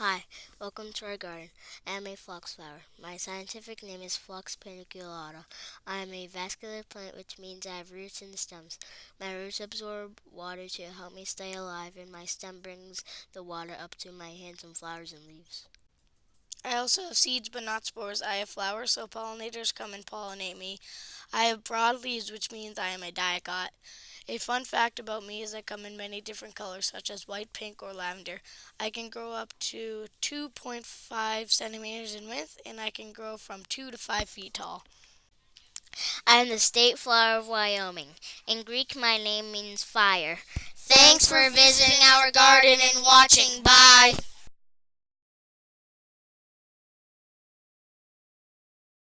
Hi, welcome to our garden. I am a phlox flower. My scientific name is Phlox paniculata. I am a vascular plant, which means I have roots the stems. My roots absorb water to help me stay alive, and my stem brings the water up to my handsome flowers and leaves. I also have seeds but not spores. I have flowers, so pollinators come and pollinate me. I have broad leaves, which means I am a dicot. A fun fact about me is I come in many different colors, such as white, pink, or lavender. I can grow up to 2.5 centimeters in width, and I can grow from 2 to 5 feet tall. I am the state flower of Wyoming. In Greek, my name means fire. Thanks for visiting our garden and watching. Bye.